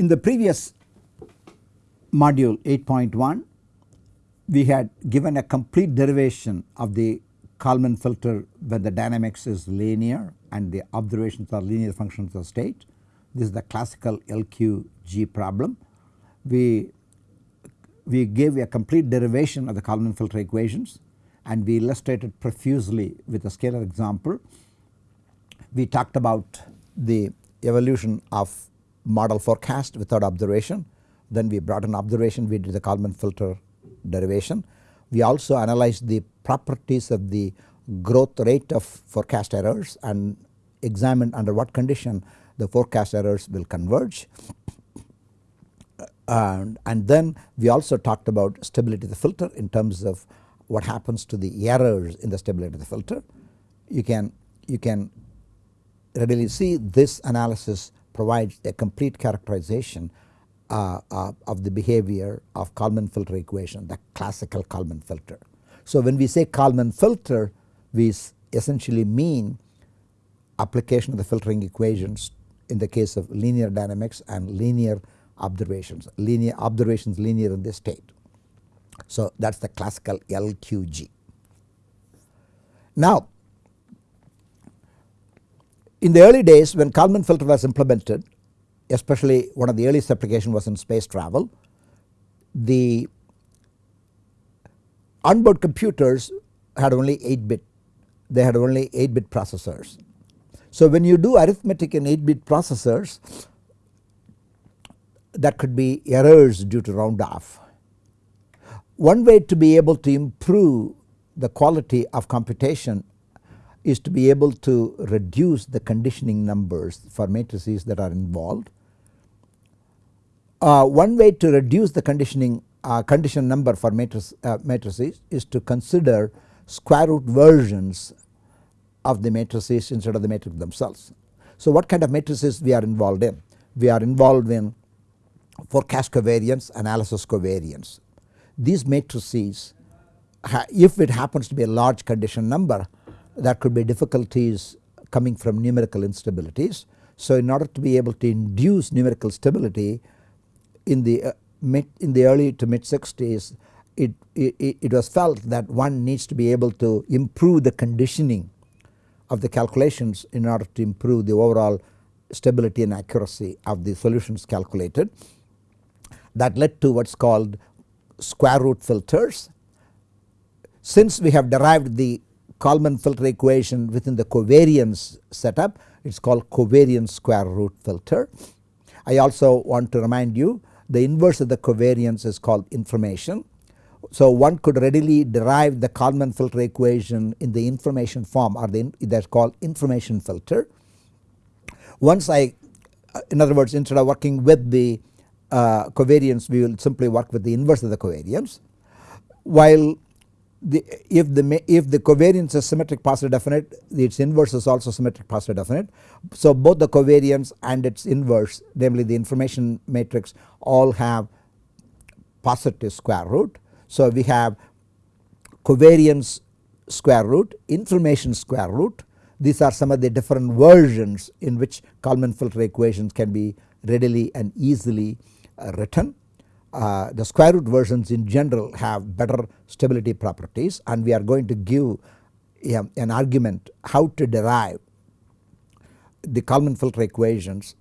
In the previous module 8.1 we had given a complete derivation of the Kalman filter when the dynamics is linear and the observations are linear functions of state. This is the classical LQG problem. We, we gave a complete derivation of the Kalman filter equations and we illustrated profusely with a scalar example. We talked about the evolution of model forecast without observation. Then we brought an observation we did the Kalman filter derivation. We also analyzed the properties of the growth rate of forecast errors and examined under what condition the forecast errors will converge. Uh, and, and then we also talked about stability of the filter in terms of what happens to the errors in the stability of the filter. You can, you can readily see this analysis provides a complete characterization uh, uh, of the behavior of Kalman filter equation the classical Kalman filter. So when we say Kalman filter we essentially mean application of the filtering equations in the case of linear dynamics and linear observations linear observations linear in this state. So that is the classical LQG. Now in the early days when Kalman filter was implemented especially one of the earliest application was in space travel. The onboard computers had only 8 bit, they had only 8 bit processors. So when you do arithmetic in 8 bit processors that could be errors due to round off. One way to be able to improve the quality of computation is to be able to reduce the conditioning numbers for matrices that are involved uh, one way to reduce the conditioning uh, condition number for matrices, uh, matrices is to consider square root versions of the matrices instead of the matrix themselves. So what kind of matrices we are involved in? We are involved in forecast covariance, analysis covariance. These matrices if it happens to be a large condition number there could be difficulties coming from numerical instabilities. So in order to be able to induce numerical stability in the uh, mid in the early to mid 60s it, it, it was felt that one needs to be able to improve the conditioning of the calculations in order to improve the overall stability and accuracy of the solutions calculated. That led to what is called square root filters. Since we have derived the Kalman filter equation within the covariance setup it is called covariance square root filter. I also want to remind you the inverse of the covariance is called information. So one could readily derive the Kalman filter equation in the information form or the that is called information filter. Once I uh, in other words instead of working with the uh, covariance we will simply work with the inverse of the covariance. While the if the if the covariance is symmetric positive definite its inverse is also symmetric positive definite. So both the covariance and its inverse namely the information matrix all have positive square root. So we have covariance square root information square root these are some of the different versions in which Kalman filter equations can be readily and easily uh, written uh, the square root versions in general have better stability properties and we are going to give an argument how to derive the Kalman filter equations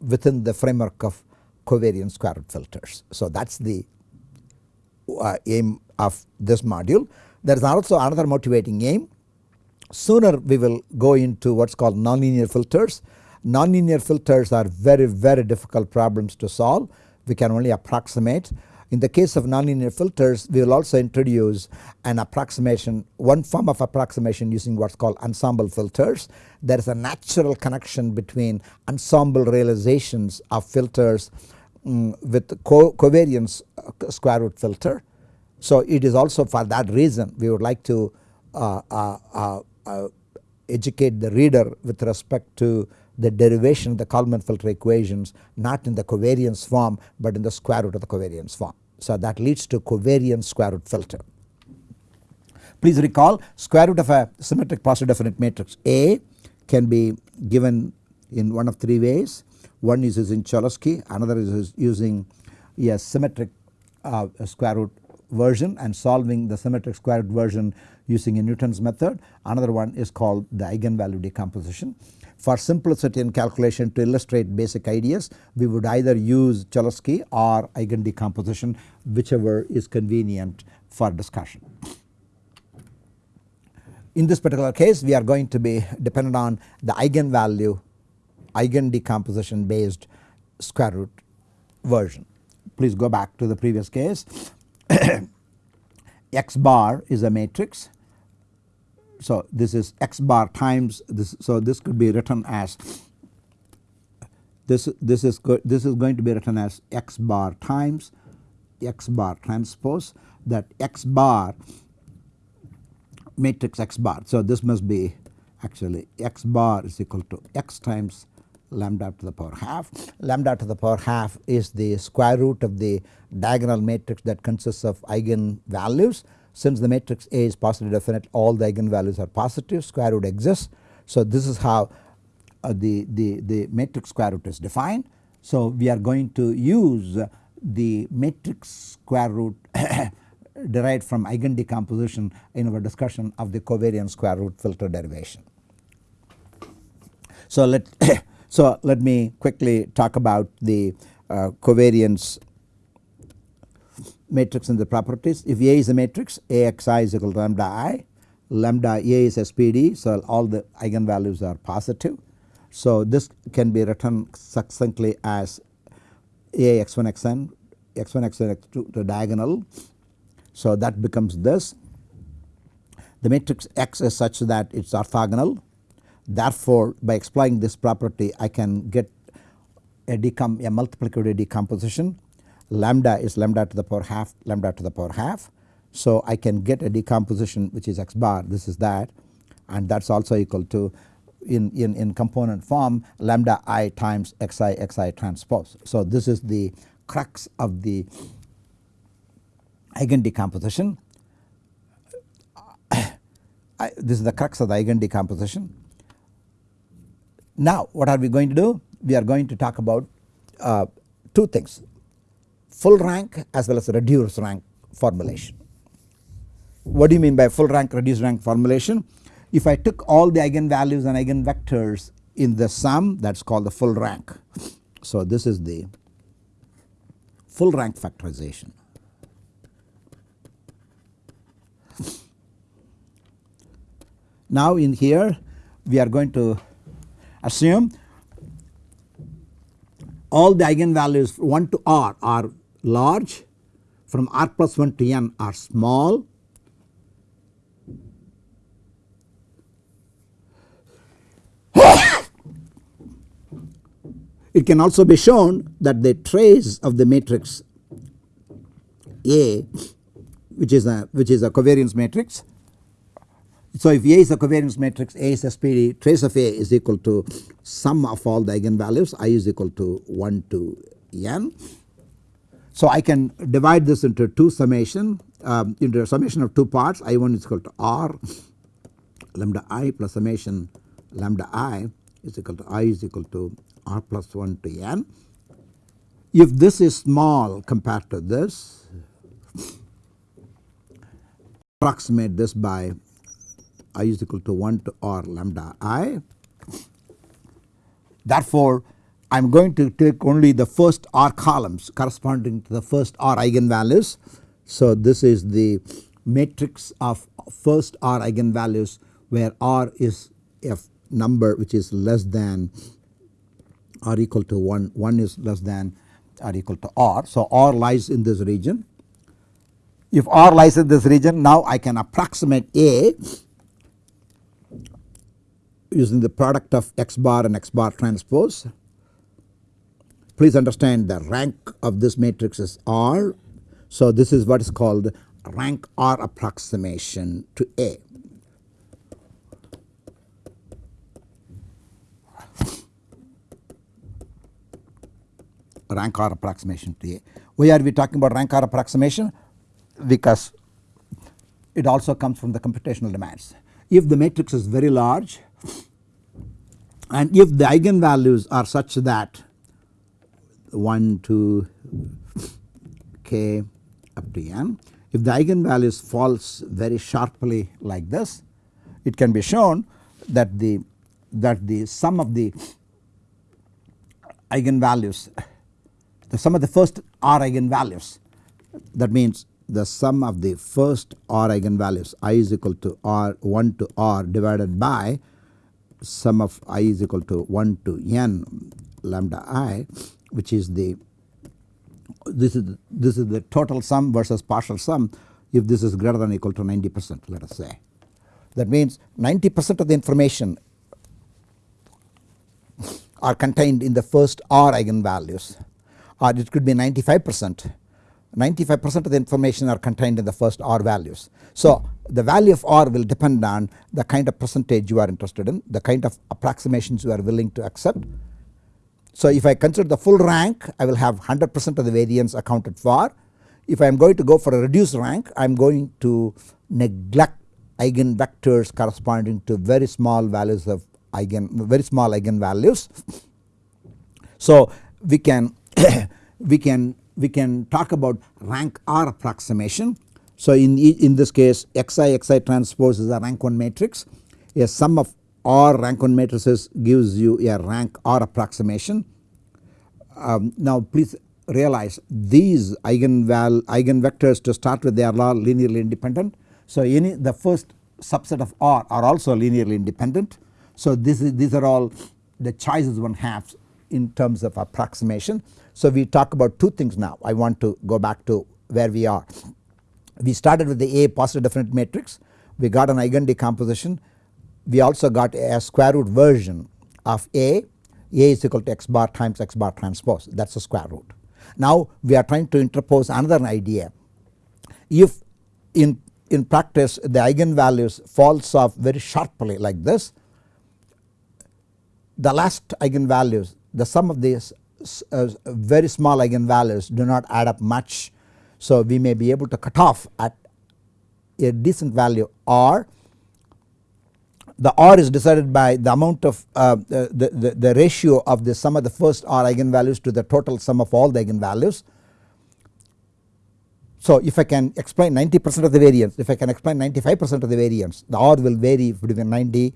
within the framework of covariance square root filters. So that is the uh, aim of this module. There is also another motivating aim. Sooner we will go into what is called nonlinear filters. Nonlinear filters are very very difficult problems to solve we can only approximate. In the case of nonlinear filters we will also introduce an approximation one form of approximation using what is called ensemble filters. There is a natural connection between ensemble realizations of filters um, with co covariance uh, square root filter. So it is also for that reason we would like to uh, uh, uh, uh educate the reader with respect to the derivation of the Kalman filter equations not in the covariance form but in the square root of the covariance form. So that leads to covariance square root filter. Please recall square root of a symmetric positive definite matrix A can be given in one of three ways. One is using Cholesky, another is using a symmetric uh, square root version and solving the symmetric square root version using a Newton's method. Another one is called the eigenvalue decomposition. For simplicity in calculation to illustrate basic ideas we would either use Cholesky or eigen decomposition whichever is convenient for discussion. In this particular case we are going to be dependent on the eigenvalue eigen decomposition based square root version. Please go back to the previous case x bar is a matrix. So this is x bar times this so this could be written as this this is this is going to be written as x bar times x bar transpose that x bar matrix x bar. So this must be actually x bar is equal to x times lambda to the power half. Lambda to the power half is the square root of the diagonal matrix that consists of eigen values. Since the matrix A is positive definite all the eigenvalues are positive square root exists. So this is how uh, the, the, the matrix square root is defined. So we are going to use the matrix square root derived from eigen decomposition in our discussion of the covariance square root filter derivation. So let so let me quickly talk about the uh, covariance matrix and the properties. If A is a matrix AXI is equal to lambda I, lambda A is SPD so all the eigenvalues are positive. So this can be written succinctly as A x1 xn x1 x2 x2 to diagonal so that becomes this. The matrix X is such that it is orthogonal. Therefore, by exploiting this property I can get a, decom a multiplicative decomposition lambda is lambda to the power half lambda to the power half. So I can get a decomposition which is x bar this is that and that is also equal to in, in, in component form lambda i times xi xi transpose. So this is the crux of the eigen decomposition. I, this is the crux of the eigen decomposition. Now what are we going to do? We are going to talk about uh, two things full rank as well as reduced rank formulation. What do you mean by full rank reduced rank formulation? If I took all the eigenvalues and eigenvectors in the sum that is called the full rank. So this is the full rank factorization. Now in here we are going to assume all the eigenvalues 1 to r are large from r plus 1 to n are small It can also be shown that the trace of the matrix A which is a which is a covariance matrix so if A is a covariance matrix A is SPD trace of A is equal to sum of all the eigenvalues I is equal to 1 to n. So I can divide this into two summation um, into a summation of two parts I1 is equal to R lambda I plus summation lambda I is equal to I is equal to R plus 1 to n. If this is small compared to this approximate this by i is equal to 1 to r lambda i. Therefore, I am going to take only the first r columns corresponding to the first r eigenvalues. So, this is the matrix of first r eigenvalues where r is a number which is less than or equal to 1, 1 is less than or equal to r. So, r lies in this region. If r lies in this region now I can approximate A using the product of x bar and x bar transpose. Please understand the rank of this matrix is R. So this is what is called rank R approximation to A. rank R approximation to A. Why are we talking about rank R approximation? Because it also comes from the computational demands. If the matrix is very large and if the eigenvalues are such that 1 to k up to n. If the eigenvalues falls very sharply like this it can be shown that the that the sum of the eigenvalues the sum of the first r eigenvalues that means the sum of the first r eigenvalues i is equal to r 1 to r divided by sum of i is equal to 1 to n lambda i which is the this is this is the total sum versus partial sum if this is greater than equal to 90 percent let us say. That means 90 percent of the information are contained in the first r eigenvalues or it could be 95 percent 95 percent of the information are contained in the first r values. So the value of r will depend on the kind of percentage you are interested in the kind of approximations you are willing to accept. So if I consider the full rank I will have 100 percent of the variance accounted for. If I am going to go for a reduced rank I am going to neglect eigenvectors corresponding to very small values of eigen very small eigenvalues. So we can we can we can talk about rank R approximation. So in in this case xi xi transpose is a rank 1 matrix a sum of R rank 1 matrices gives you a rank R approximation. Um, now please realize these eigenval eigenvectors to start with they are all linearly independent. So any the first subset of R are also linearly independent. So this is these are all the choices one has in terms of approximation. So we talk about two things now I want to go back to where we are. We started with the A positive definite matrix we got an eigen decomposition we also got a square root version of A A is equal to x bar times x bar transpose that is the square root. Now we are trying to interpose another idea if in in practice the eigenvalues falls off very sharply like this the last eigenvalues the sum of these uh, very small eigenvalues do not add up much. So we may be able to cut off at a decent value r. The r is decided by the amount of uh, the, the, the ratio of the sum of the first r eigenvalues to the total sum of all the eigenvalues. So if I can explain 90 percent of the variance if I can explain 95 percent of the variance the r will vary between 90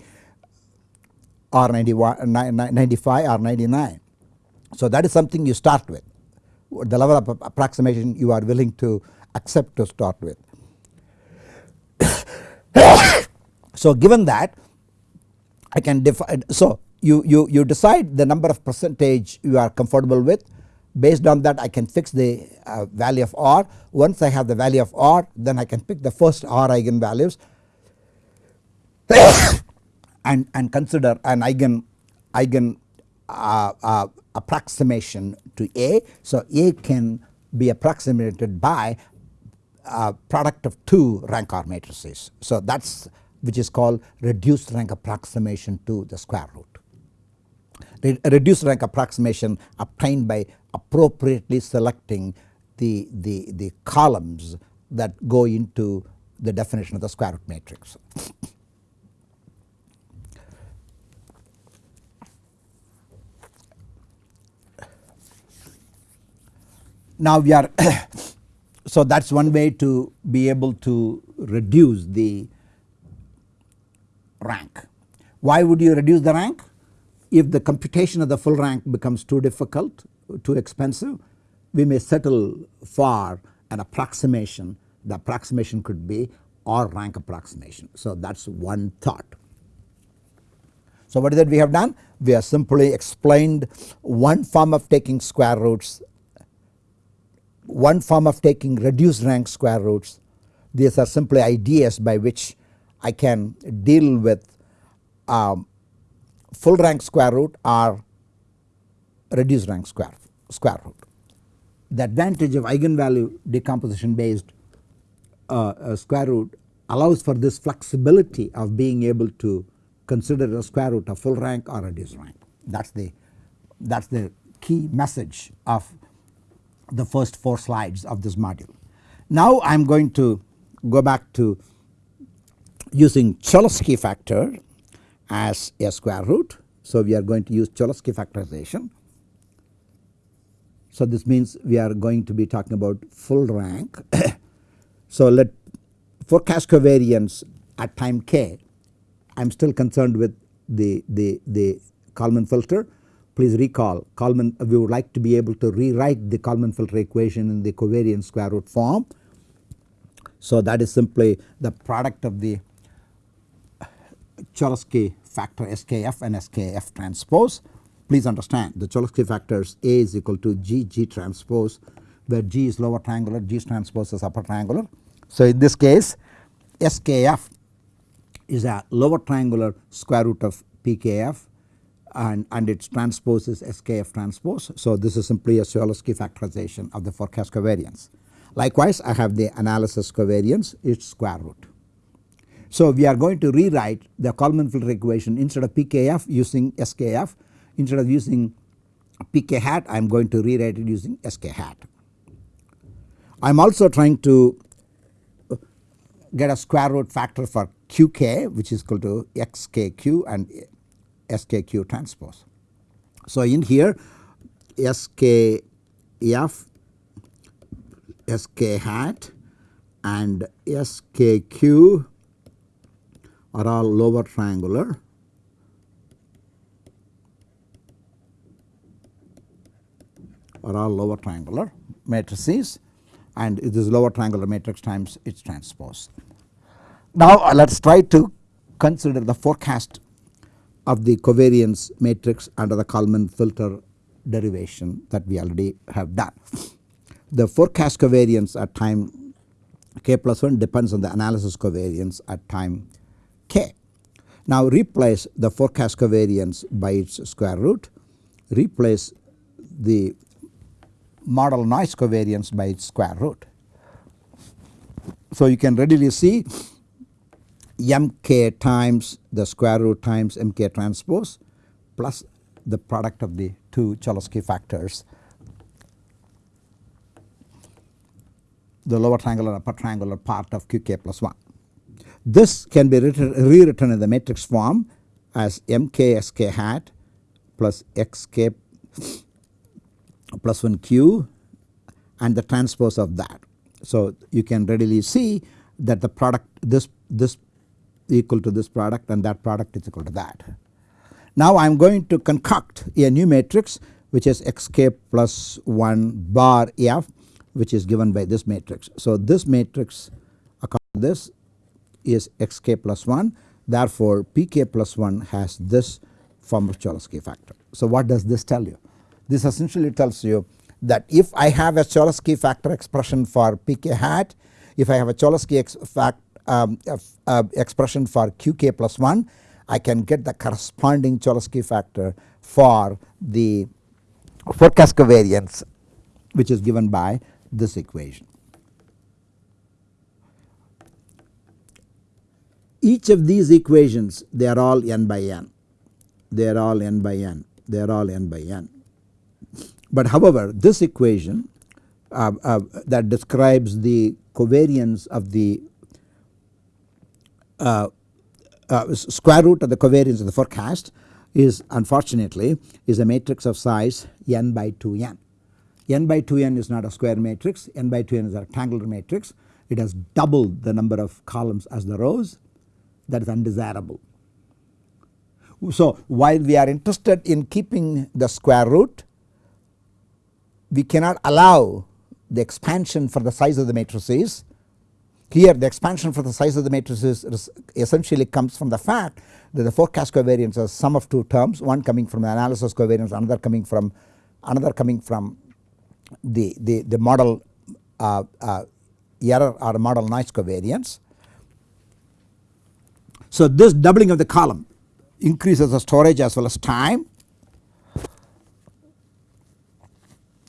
or 91, 95 or 99 so that is something you start with the level of approximation you are willing to accept to start with. so given that I can define so you, you, you decide the number of percentage you are comfortable with based on that I can fix the uh, value of R once I have the value of R then I can pick the first R eigenvalues and, and consider an eigen eigen uh, uh, approximation to A. So A can be approximated by a product of two rank R matrices. So that is which is called reduced rank approximation to the square root. A reduced rank approximation obtained by appropriately selecting the, the, the columns that go into the definition of the square root matrix. Now we are so that is one way to be able to reduce the rank. Why would you reduce the rank? If the computation of the full rank becomes too difficult, too expensive, we may settle for an approximation. The approximation could be R rank approximation. So that is one thought. So what is that we have done? We have simply explained one form of taking square roots one form of taking reduced rank square roots these are simply ideas by which I can deal with um, full rank square root or reduced rank square, square root. The advantage of eigenvalue decomposition based uh, square root allows for this flexibility of being able to consider a square root of full rank or a reduced rank that is the that is the key message of the first 4 slides of this module. Now I am going to go back to using Cholesky factor as a square root. So we are going to use Cholesky factorization. So this means we are going to be talking about full rank. so let forecast covariance at time k I am still concerned with the, the, the Kalman filter. Please recall Kalman we would like to be able to rewrite the Kalman filter equation in the covariance square root form. So that is simply the product of the Cholesky factor SKF and SKF transpose. Please understand the Cholesky factors A is equal to G G transpose where G is lower triangular G transpose is upper triangular. So in this case SKF is a lower triangular square root of PKF and, and its transpose is SKF transpose. So this is simply a Cholesky factorization of the forecast covariance. Likewise I have the analysis covariance its square root. So we are going to rewrite the Kalman filter equation instead of PKF using SKF instead of using PK hat I am going to rewrite it using SK hat. I am also trying to get a square root factor for QK which is equal to XKQ and SKQ transpose. So in here SKF, SK hat and SKQ are all lower triangular are all lower triangular matrices and it is lower triangular matrix times its transpose. Now uh, let us try to consider the forecast of the covariance matrix under the Kalman filter derivation that we already have done. The forecast covariance at time k plus 1 depends on the analysis covariance at time k. Now replace the forecast covariance by its square root, replace the model noise covariance by its square root. So you can readily see mk times the square root times mk transpose plus the product of the two Cholesky factors the lower triangular upper triangular part of qk plus 1. This can be rewritten in the matrix form as mksk hat plus xk plus 1 q and the transpose of that. So you can readily see that the product this this equal to this product and that product is equal to that. Now I am going to concoct a new matrix which is xk plus 1 bar f which is given by this matrix. So this matrix according to this is xk plus 1 therefore pk plus 1 has this form of Cholesky factor. So what does this tell you? This essentially tells you that if I have a Cholesky factor expression for pk hat, if I have a Cholesky ex fact, um, uh, expression for qk plus 1, I can get the corresponding Cholesky factor for the forecast covariance which is given by this equation. Each of these equations they are all n by n, they are all n by n, they are all n by n. But however this equation uh, uh, that describes the covariance of the uh, uh, square root of the covariance of the forecast is unfortunately is a matrix of size n by 2n. n. by 2n is not a square matrix. n by 2n is a rectangular matrix. It has double the number of columns as the rows that is undesirable. So while we are interested in keeping the square root we cannot allow the expansion for the size of the matrices. Here the expansion for the size of the matrices essentially comes from the fact that the forecast covariance is sum of two terms one coming from the analysis covariance another coming from another coming from the, the, the model uh, uh, error or model noise covariance. So this doubling of the column increases the storage as well as time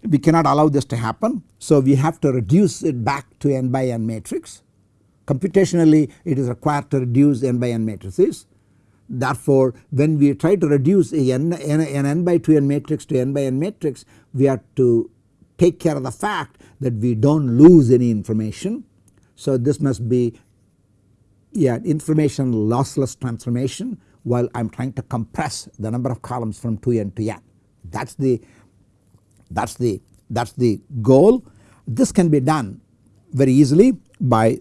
we cannot allow this to happen. So we have to reduce it back to n by n matrix. Computationally it is required to reduce n by n matrices. Therefore when we try to reduce a n, n, an n by 2 n matrix to n by n matrix we have to take care of the fact that we do not lose any information. So this must be yeah, information lossless transformation while I am trying to compress the number of columns from 2n to n. That is the that is the that is the goal. This can be done very easily by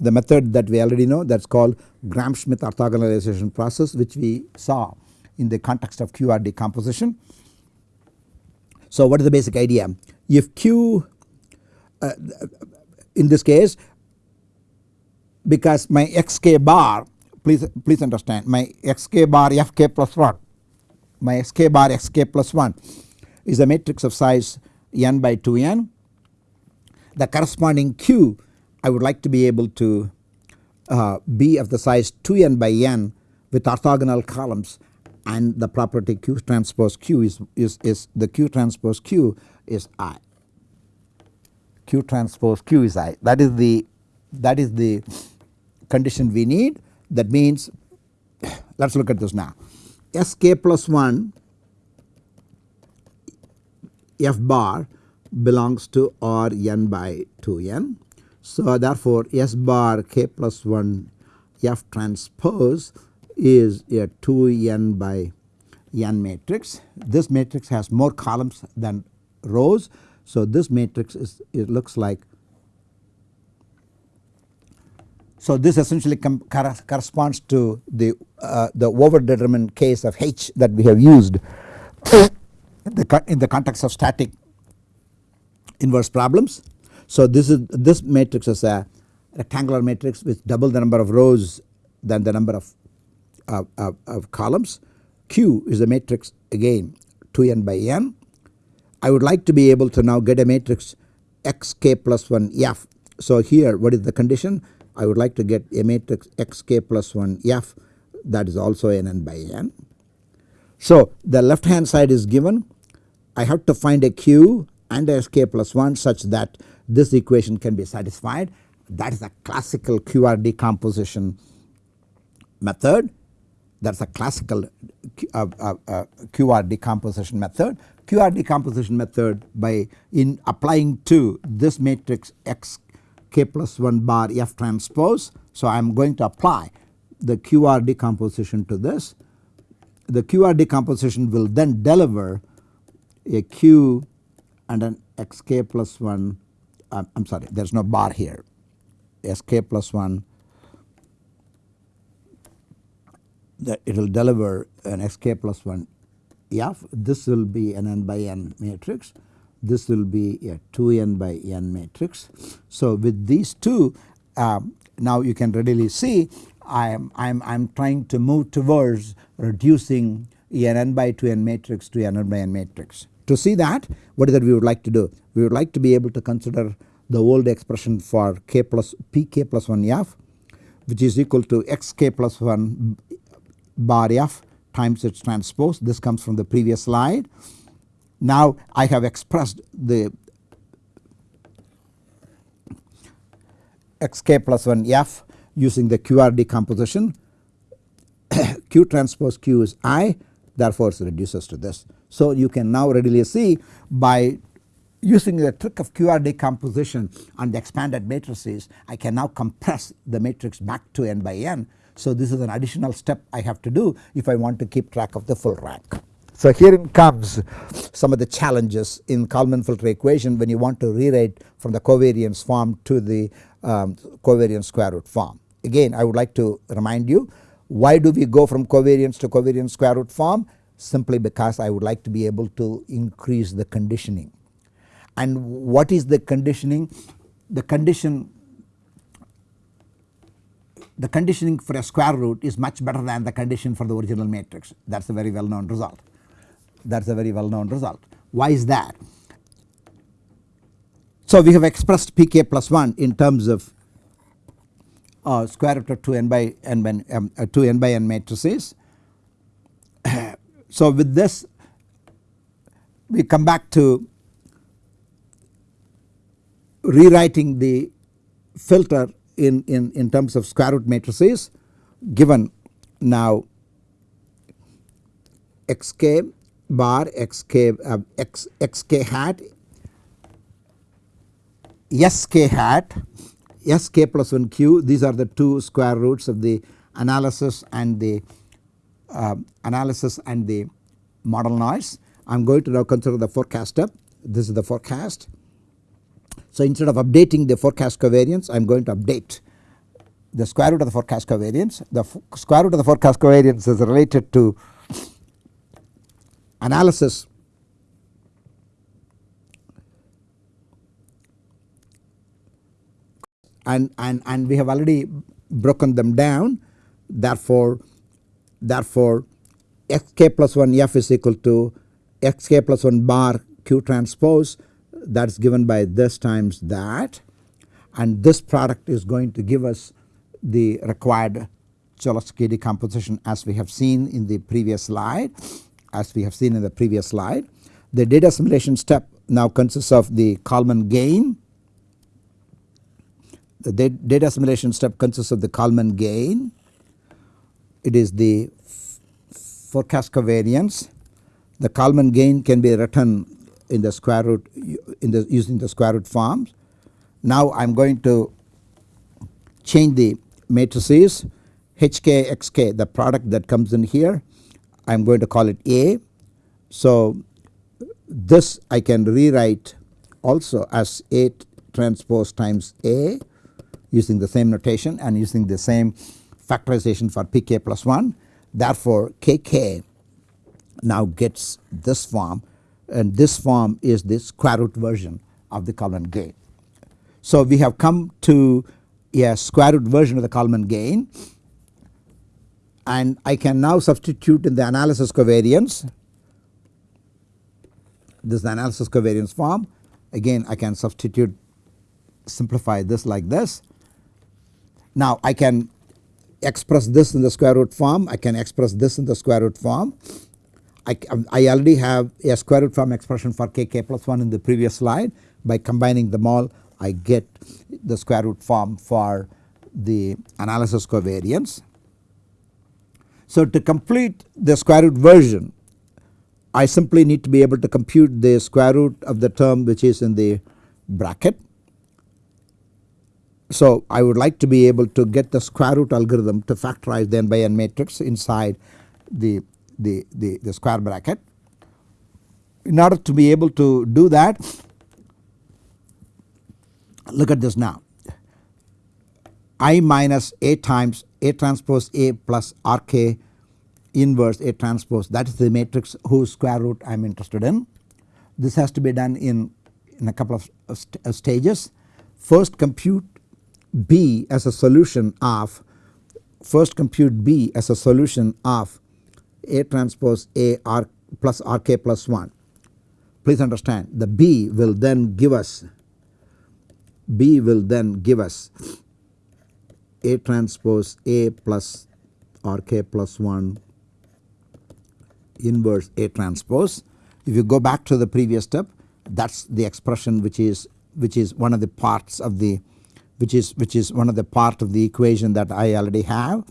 the method that we already know that is called Gram-Schmidt orthogonalization process which we saw in the context of QR decomposition. So what is the basic idea? If Q uh, in this case because my xk bar please please understand my xk bar fk plus 1 my xk bar xk plus 1 is a matrix of size n by 2n the corresponding q I would like to be able to uh, be of the size 2n by n with orthogonal columns and the property q transpose q is, is, is the q transpose q is i. Q transpose q is i. That is the that is the condition we need that means let us look at this now sk plus 1 f bar belongs to R n by 2n. So therefore S bar k plus 1 F transpose is a 2n by n matrix. This matrix has more columns than rows. So this matrix is it looks like so this essentially corresponds to the uh, the over determined case of H that we have used in the, in the context of static inverse problems. So this is this matrix is a rectangular matrix with double the number of rows than the number of, uh, of, of columns. Q is a matrix again 2n by n. I would like to be able to now get a matrix xk plus 1 f. So here what is the condition? I would like to get a matrix xk plus 1 f that is also n by n. So the left hand side is given I have to find a q and a sk plus 1 such that this equation can be satisfied that is a classical QR decomposition method that is a classical uh, uh, uh, QR decomposition method. QR decomposition method by in applying to this matrix x k plus 1 bar f transpose. So I am going to apply the QR decomposition to this. The QR decomposition will then deliver a q and an xk plus 1 uh, I am sorry there is no bar here sk plus 1 that it will deliver an xk plus 1 f this will be an n by n matrix this will be a 2n by n matrix. So with these two um, now you can readily see I am I am I am trying to move towards reducing an n by 2n matrix to an n by n matrix. To see that what is that we would like to do? We would like to be able to consider the old expression for k plus pk plus 1 f which is equal to xk plus 1 bar f times its transpose this comes from the previous slide. Now I have expressed the xk plus 1 f using the QR decomposition q transpose q is i therefore it reduces to this. So you can now readily see by using the trick of QR decomposition on the expanded matrices I can now compress the matrix back to n by n. So this is an additional step I have to do if I want to keep track of the full rank. So here comes some of the challenges in Kalman filter equation when you want to rewrite from the covariance form to the um, covariance square root form. Again I would like to remind you why do we go from covariance to covariance square root form? Simply because I would like to be able to increase the conditioning. And what is the conditioning? The condition the conditioning for a square root is much better than the condition for the original matrix that is a very well known result that is a very well known result. Why is that? So we have expressed pk plus 1 in terms of uh, square root of 2 n by n um, uh, 2 n by n matrices. so with this we come back to rewriting the filter in, in, in terms of square root matrices given now xk bar xk uh, x, xk hat sk hat sk plus 1 q these are the two square roots of the analysis and the uh, analysis and the model noise. I am going to now consider the forecast this is the forecast. So instead of updating the forecast covariance I am going to update the square root of the forecast covariance. The square root of the forecast covariance is related to analysis. And, and, and we have already broken them down. Therefore, therefore xk plus 1 f is equal to xk plus 1 bar q transpose. That is given by this times that. And this product is going to give us the required Cholesky decomposition as we have seen in the previous slide as we have seen in the previous slide. The data assimilation step now consists of the Kalman gain. The data assimilation step consists of the Kalman gain. It is the forecast covariance. The Kalman gain can be written in the square root in the using the square root forms. Now I am going to change the matrices HK XK the product that comes in here I am going to call it A. So this I can rewrite also as A transpose times A using the same notation and using the same factorization for Pk plus 1. Therefore Kk now gets this form and this form is the square root version of the Kalman gain. So we have come to a square root version of the Kalman gain and I can now substitute in the analysis covariance this is the analysis covariance form again I can substitute simplify this like this. Now I can express this in the square root form I can express this in the square root form. I, um, I already have a square root form expression for kk plus 1 in the previous slide by combining them all I get the square root form for the analysis covariance. So to complete the square root version I simply need to be able to compute the square root of the term which is in the bracket. So I would like to be able to get the square root algorithm to factorize the n by n matrix inside the, the, the, the square bracket. In order to be able to do that look at this now I minus A times A transpose A plus RK inverse A transpose that is the matrix whose square root I am interested in. This has to be done in, in a couple of uh, st uh, stages. First compute B as a solution of first compute B as a solution of A transpose A R plus RK plus 1. Please understand the B will then give us B will then give us A transpose A plus RK plus 1 inverse A transpose. If you go back to the previous step that is the expression which is which is one of the parts of the which is which is one of the part of the equation that I already have.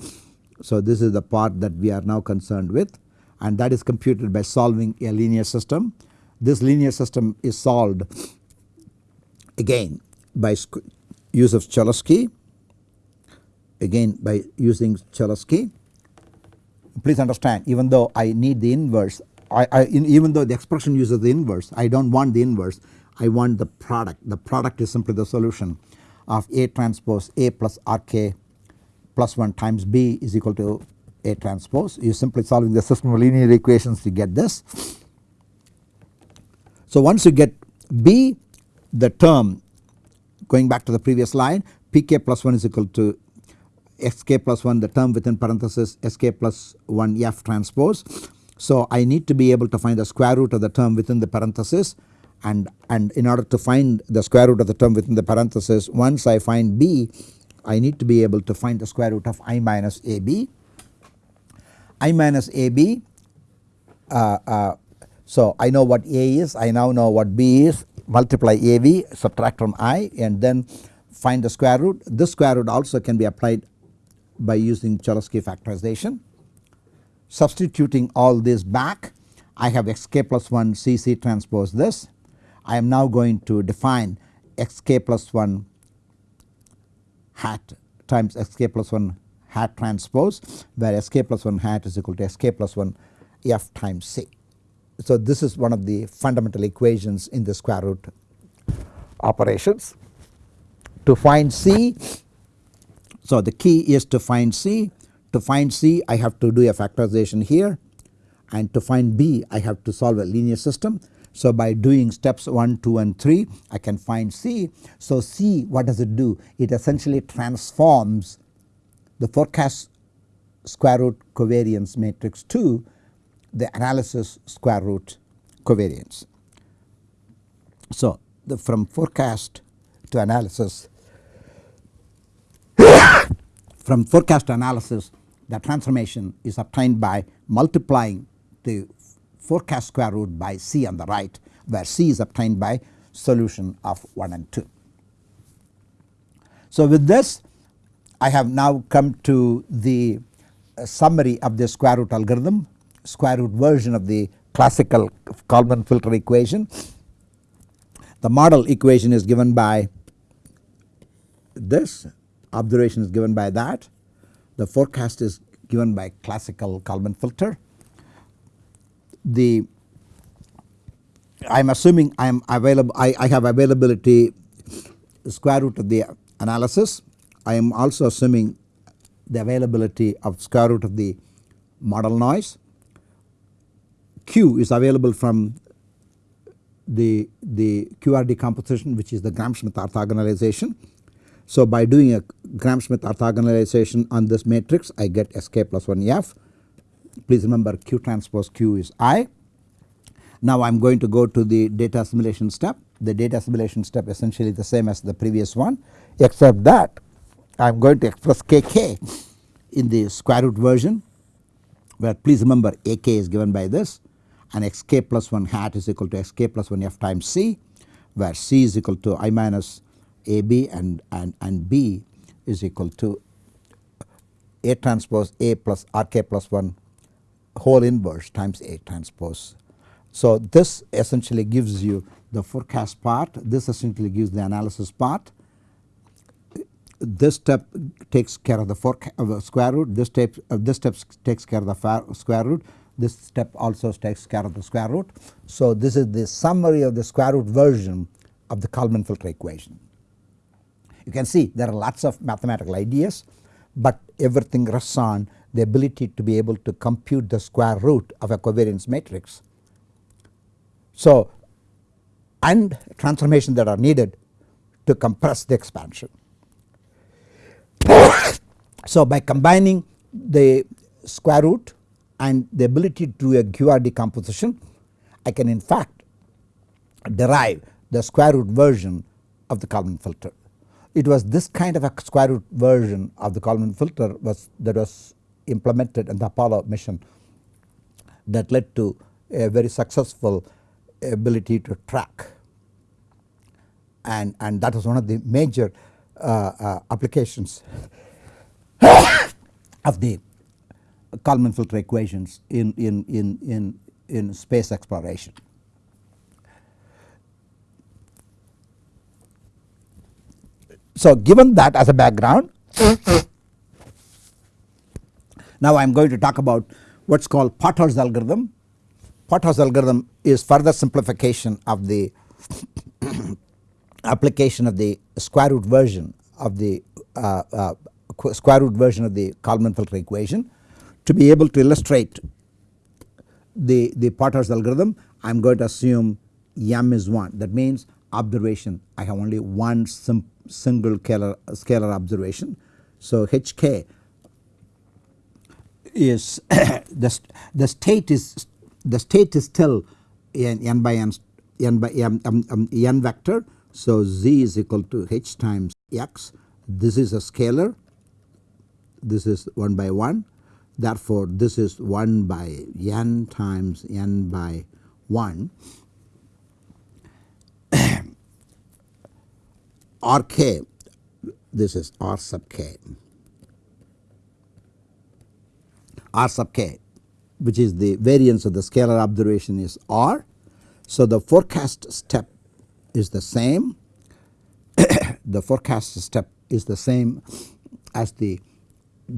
So this is the part that we are now concerned with and that is computed by solving a linear system. This linear system is solved again by use of Cholesky again by using Cholesky. Please understand even though I need the inverse I, I even though the expression uses the inverse I do not want the inverse I want the product the product is simply the solution of A transpose A plus RK plus 1 times B is equal to A transpose you simply solving the system of linear equations to get this. So once you get B the term going back to the previous line pk plus 1 is equal to xk plus 1 the term within parenthesis sk plus 1 f transpose. So I need to be able to find the square root of the term within the parenthesis and, and in order to find the square root of the term within the parenthesis once I find b I need to be able to find the square root of i minus ab. i minus ab uh, uh, so I know what a is I now know what b is multiply AV subtract from I and then find the square root. This square root also can be applied by using Cholesky factorization. Substituting all this back I have xk plus 1 cc transpose this. I am now going to define xk plus 1 hat times xk plus 1 hat transpose where sk plus 1 hat is equal to sk plus 1 f times c. so this is one of the fundamental equations in the square root operations. To find C, so the key is to find C. To find C I have to do a factorization here and to find B I have to solve a linear system. So by doing steps 1, 2 and 3 I can find C. So C what does it do? It essentially transforms the forecast square root covariance matrix to the analysis square root covariance. So the from forecast to analysis from forecast analysis the transformation is obtained by multiplying the forecast square root by C on the right where C is obtained by solution of 1 and 2. So with this I have now come to the uh, summary of the square root algorithm square root version of the classical Kalman filter equation. The model equation is given by this observation is given by that the forecast is given by classical Kalman filter. The I am assuming I am available I, I have availability square root of the analysis. I am also assuming the availability of square root of the model noise. Q is available from the, the QR decomposition which is the Gram-Schmidt orthogonalization. So by doing a Gram-Schmidt orthogonalization on this matrix I get Sk plus 1 F. Please remember Q transpose Q is I. Now I am going to go to the data assimilation step. The data assimilation step essentially the same as the previous one except that I am going to express Kk in the square root version where please remember Ak is given by this and xk plus 1 hat is equal to xk plus 1 f times c where c is equal to i minus ab and, and, and b is equal to A transpose A plus RK plus 1 whole inverse times A transpose. So this essentially gives you the forecast part, this essentially gives the analysis part. This step takes care of the, square root, this step, uh, this step takes care of the square root, this step also takes care of the square root. So this is the summary of the square root version of the Kalman filter equation. You can see there are lots of mathematical ideas but everything rests on the ability to be able to compute the square root of a covariance matrix. So and transformations that are needed to compress the expansion. so by combining the square root and the ability to do a QR decomposition I can in fact derive the square root version of the Kalman filter. It was this kind of a square root version of the Kalman filter was that was implemented in the Apollo mission that led to a very successful ability to track and, and that was one of the major uh, uh, applications of the Kalman filter equations in, in, in, in, in space exploration. So given that as a background now I am going to talk about what is called Potter's algorithm. Potter's algorithm is further simplification of the application of the square root version of the uh, uh, square root version of the Kalman filter equation. To be able to illustrate the, the Potter's algorithm I am going to assume m is 1 that means observation I have only one simple single scalar, scalar observation. So Hk is the, the state is the state is still n, n by n n by m, m, m, n vector. So z is equal to h times x. This is a scalar. This is 1 by 1. Therefore, this is 1 by n times n by 1 Rk this is R sub k R sub k which is the variance of the scalar observation is R. So the forecast step is the same the forecast step is the same as the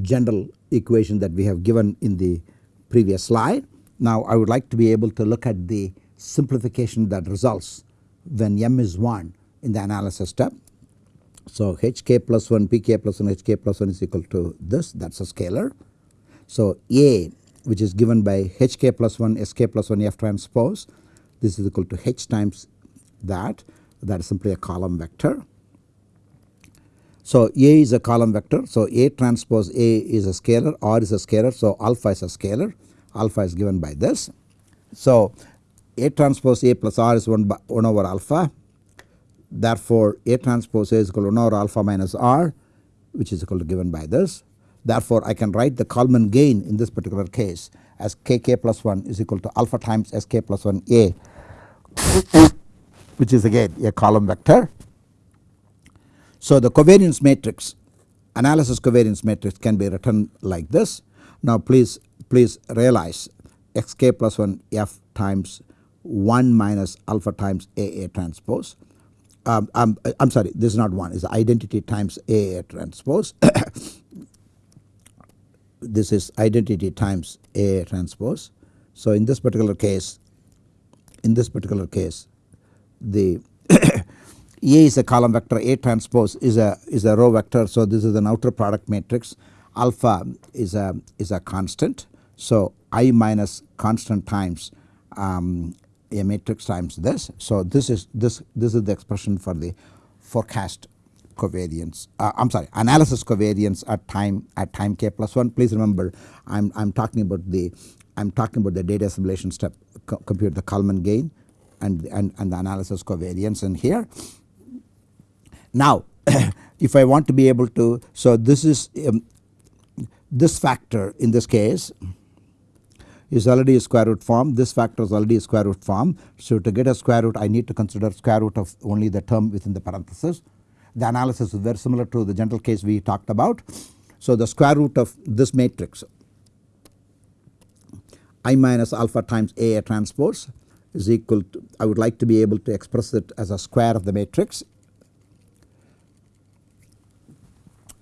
general equation that we have given in the previous slide Now I would like to be able to look at the simplification that results when m is 1 in the analysis step. So hk plus 1 pk plus 1 hk plus 1 is equal to this that is a scalar. So A which is given by hk plus 1 sk plus 1 f transpose this is equal to h times that that is simply a column vector. So A is a column vector so A transpose A is a scalar R is a scalar so alpha is a scalar alpha is given by this. So A transpose A plus R is 1, by 1 over alpha therefore A transpose A is equal to 1 over alpha minus R which is equal to given by this. Therefore I can write the Kalman gain in this particular case as kk plus 1 is equal to alpha times sk plus 1 A which is again a column vector. So the covariance matrix analysis covariance matrix can be written like this. Now please please realize xk plus 1 f times 1 minus alpha times AA transpose. Um, I'm, I'm sorry this is not 1 is identity times A transpose. this is identity times A transpose. So in this particular case in this particular case the A is a column vector A transpose is a is a row vector so this is an outer product matrix alpha is a is a constant so I minus constant times um, a matrix times this. So this is this this is the expression for the forecast covariance uh, I am sorry analysis covariance at time at time k plus 1 please remember I am I am talking about the I am talking about the data assimilation step co compute the Kalman gain and, and, and the analysis covariance in here. Now if I want to be able to so this is um, this factor in this case is already a square root form this factor is already a square root form. So to get a square root I need to consider square root of only the term within the parenthesis. The analysis is very similar to the general case we talked about. So the square root of this matrix I minus alpha times A transpose is equal to I would like to be able to express it as a square of the matrix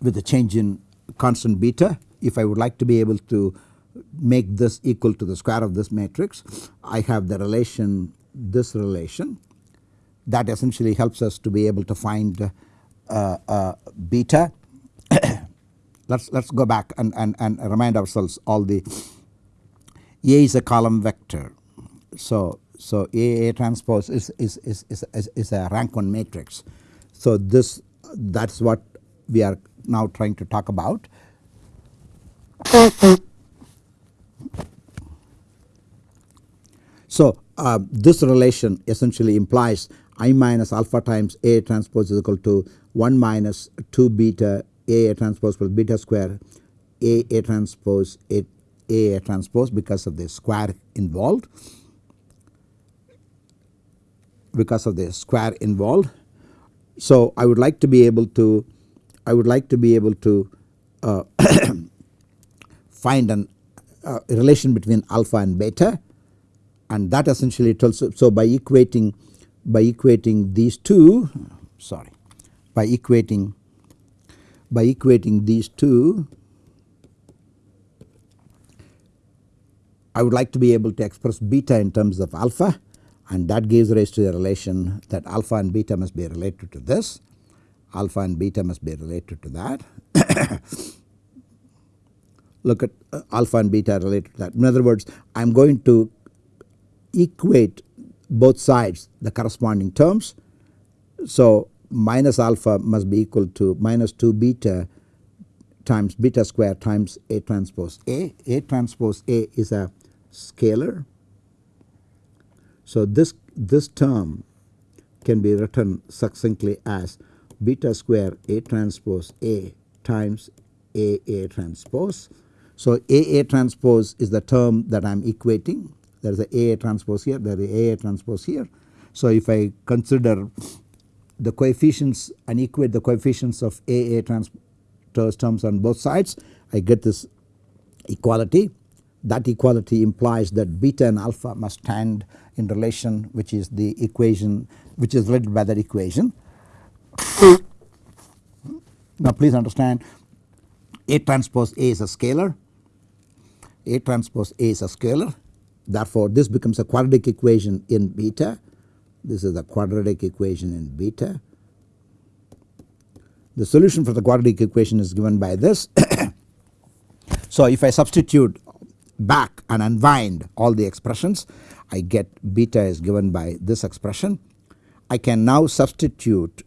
with the change in constant beta. If I would like to be able to make this equal to the square of this matrix I have the relation this relation that essentially helps us to be able to find uh, uh, beta. let's let's go back and, and, and remind ourselves all the A is a column vector. So so A A transpose is is, is, is, is a rank 1 matrix. So this that is what we are now trying to talk about. So uh, this relation essentially implies I minus alpha times A transpose is equal to 1 minus 2 beta A, A transpose plus beta square A A transpose A A, A transpose because of the square involved because of the square involved. So I would like to be able to I would like to be able to uh, find an, uh, relation between alpha and beta. And that essentially tells so by equating by equating these two sorry by equating by equating these two I would like to be able to express beta in terms of alpha. And that gives rise to the relation that alpha and beta must be related to this. Alpha and beta must be related to that. Look at uh, alpha and beta related to that in other words I am going to equate both sides the corresponding terms. So minus alpha must be equal to minus 2 beta times beta square times A transpose A. A transpose A is a scalar. So this, this term can be written succinctly as beta square A transpose A times A A transpose. So A A transpose is the term that I am equating there is a A transpose here, there is a A transpose here. So if I consider the coefficients and equate the coefficients of A A transpose terms on both sides, I get this equality. That equality implies that beta and alpha must stand in relation which is the equation which is related by that equation. now please understand A transpose A is a scalar, A transpose A is a scalar Therefore, this becomes a quadratic equation in beta. This is the quadratic equation in beta. The solution for the quadratic equation is given by this. so, if I substitute back and unwind all the expressions I get beta is given by this expression. I can now substitute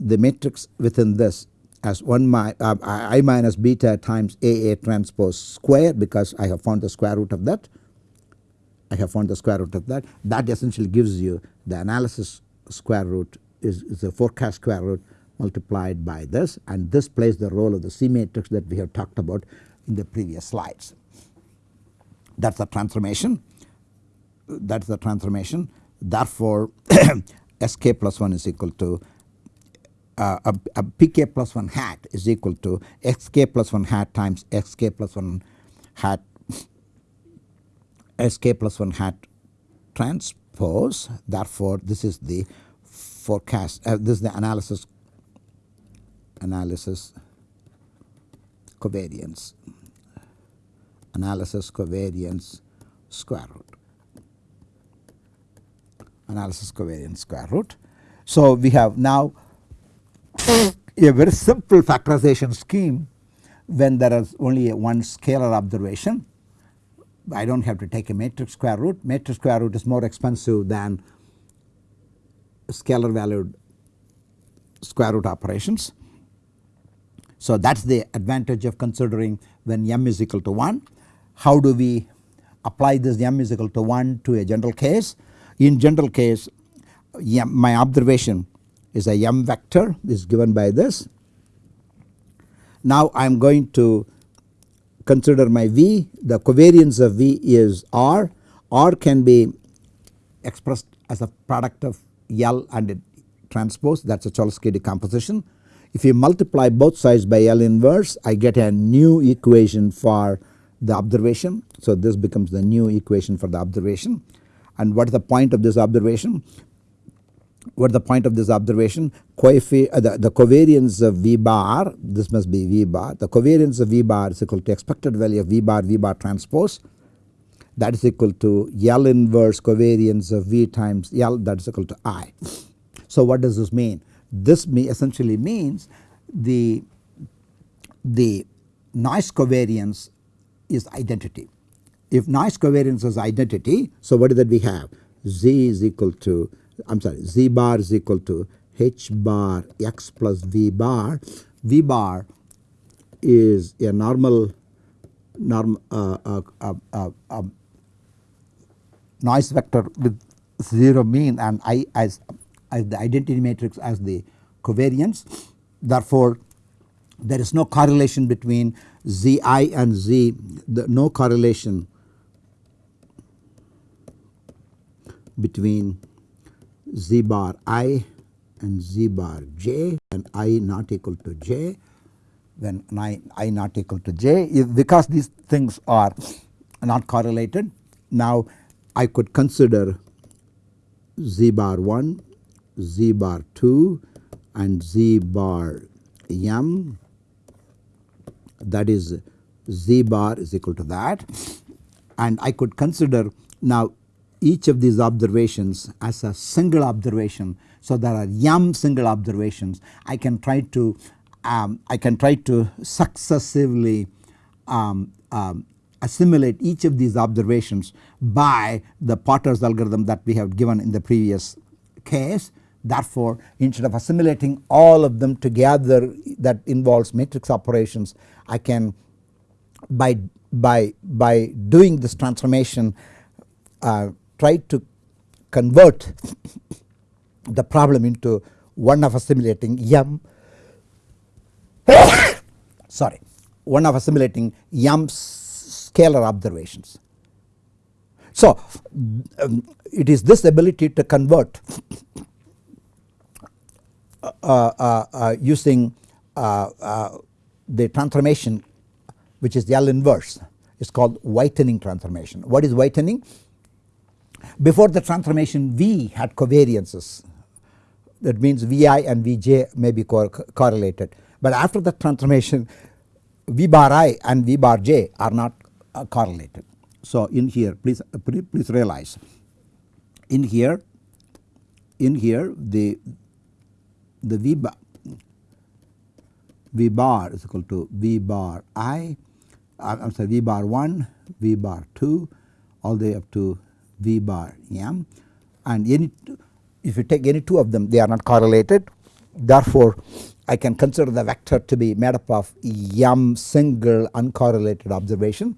the matrix within this as 1 mi, uh, i minus beta times AA transpose square because I have found the square root of that. I have found the square root of that. That essentially gives you the analysis square root is, is the forecast square root multiplied by this and this plays the role of the C matrix that we have talked about in the previous slides. That is the transformation that is the transformation therefore Sk plus 1 is equal to uh, a, a pk plus 1 hat is equal to xk plus 1 hat times xk plus 1 hat sk plus 1 hat transpose therefore this is the forecast uh, this is the analysis analysis covariance analysis covariance square root analysis covariance square root. So, we have now a very simple factorization scheme when there is only one scalar observation. I do not have to take a matrix square root. Matrix square root is more expensive than scalar valued square root operations. So, that is the advantage of considering when m is equal to 1. How do we apply this m is equal to 1 to a general case? In general case my observation is a m vector is given by this. Now I am going to consider my V the covariance of V is R, R can be expressed as a product of L and transpose that is a Cholesky decomposition. If you multiply both sides by L inverse I get a new equation for the observation. So this becomes the new equation for the observation and what is the point of this observation? What the point of this observation? Uh, the, the covariance of V bar this must be V bar the covariance of V bar is equal to expected value of V bar V bar transpose that is equal to L inverse covariance of V times L that is equal to I. So what does this mean? This may essentially means the, the noise covariance is identity if noise covariance is identity, so what is that we have? Z is equal to, I am sorry, Z bar is equal to H bar x plus V bar. V bar is a normal norm, uh, uh, uh, uh, um, noise vector with 0 mean and I as, as the identity matrix as the covariance. Therefore, there is no correlation between Zi and Z, the, no correlation between z bar i and z bar j and i not equal to j. When i, I not equal to j. If because these things are not correlated. Now I could consider z bar 1 z bar 2 and z bar m. That is z bar is equal to that. And I could consider now each of these observations as a single observation. So, there are m single observations I can try to um, I can try to successively um, um, assimilate each of these observations by the Potter's algorithm that we have given in the previous case. Therefore, instead of assimilating all of them together that involves matrix operations I can by by by doing this transformation uh, try to convert the problem into one of assimilating m sorry one of assimilating m scalar observations. So, um, it is this ability to convert uh, uh, uh, using uh, uh, the transformation which is the L inverse is called whitening transformation. What is whitening? Before the transformation V had covariances. That means Vi and Vj may be co correlated. But after the transformation V bar i and V bar j are not uh, correlated. So in here please please realize. In here in here the the V bar V bar is equal to V bar I uh, I'm sorry V bar 1 V bar 2 all the way up to V bar m and any if you take any two of them they are not correlated. Therefore I can consider the vector to be made up of m single uncorrelated observation.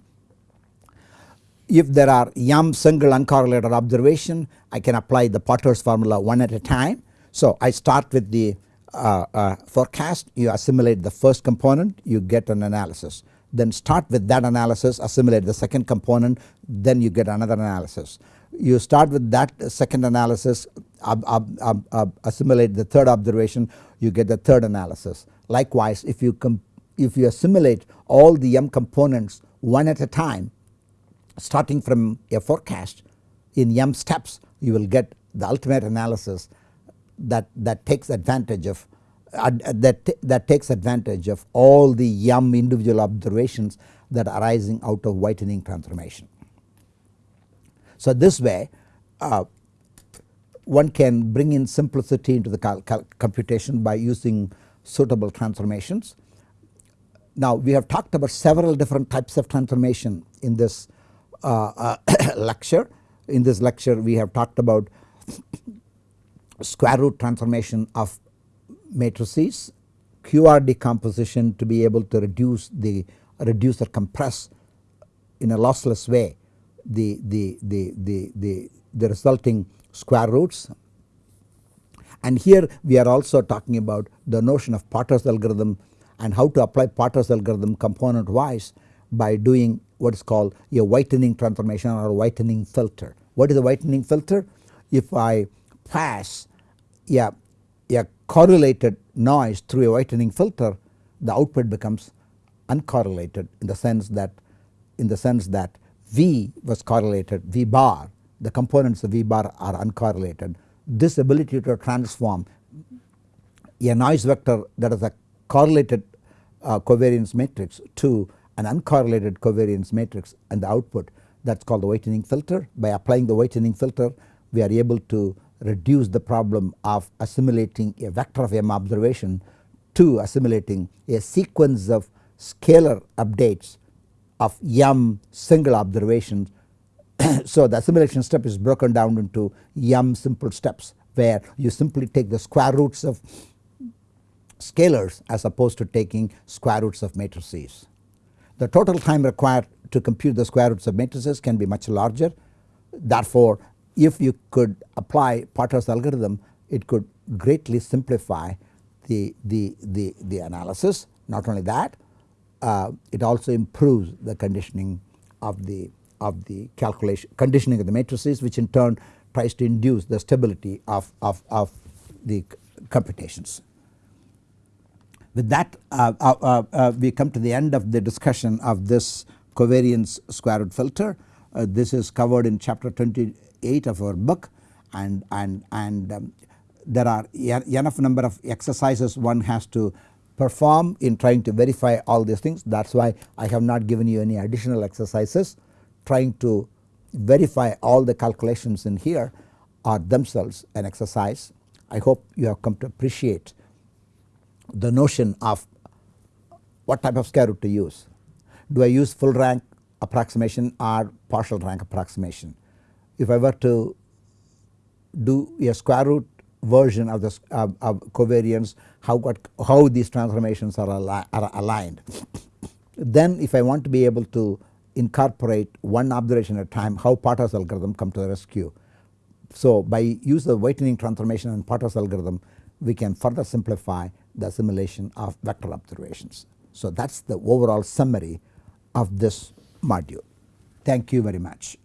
If there are m single uncorrelated observation I can apply the Potter's formula one at a time. So I start with the uh, uh, forecast. You assimilate the first component. You get an analysis then start with that analysis assimilate the second component then you get another analysis. You start with that second analysis assimilate the third observation you get the third analysis. Likewise if you if you assimilate all the m components one at a time starting from a forecast in m steps you will get the ultimate analysis that, that takes advantage of that, that takes advantage of all the m individual observations that are arising out of whitening transformation. So this way uh, one can bring in simplicity into the computation by using suitable transformations. Now we have talked about several different types of transformation in this uh, uh, lecture. In this lecture we have talked about square root transformation of matrices, QR decomposition to be able to reduce the reduce or compress in a lossless way the, the, the, the, the, the resulting square roots. And here we are also talking about the notion of Potter's algorithm and how to apply Potter's algorithm component wise by doing what is called a whitening transformation or whitening filter. What is a whitening filter? If I pass a, a correlated noise through a whitening filter the output becomes uncorrelated in the sense that in the sense that V was correlated V bar the components of V bar are uncorrelated. This ability to transform a noise vector that is a correlated uh, covariance matrix to an uncorrelated covariance matrix and the output that is called the whitening filter. By applying the whitening filter we are able to reduce the problem of assimilating a vector of m observation to assimilating a sequence of scalar updates of m single observations so the assimilation step is broken down into m simple steps where you simply take the square roots of scalars as opposed to taking square roots of matrices. The total time required to compute the square roots of matrices can be much larger therefore if you could apply Potter's algorithm it could greatly simplify the, the, the, the analysis not only that uh, it also improves the conditioning of the of the calculation conditioning of the matrices which in turn tries to induce the stability of, of, of the computations. With that uh, uh, uh, uh, we come to the end of the discussion of this covariance square root filter. Uh, this is covered in chapter 28 of our book and, and, and um, there are enough number of exercises one has to perform in trying to verify all these things that is why I have not given you any additional exercises trying to verify all the calculations in here are themselves an exercise. I hope you have come to appreciate the notion of what type of square root to use. Do I use full rank approximation or partial rank approximation? If I were to do a square root version of the uh, of covariance how what how these transformations are, are aligned. then if I want to be able to incorporate one observation at a time how Potter's algorithm come to the rescue. So by use of whitening transformation and Potter's algorithm we can further simplify the assimilation of vector observations. So that is the overall summary of this module. Thank you very much.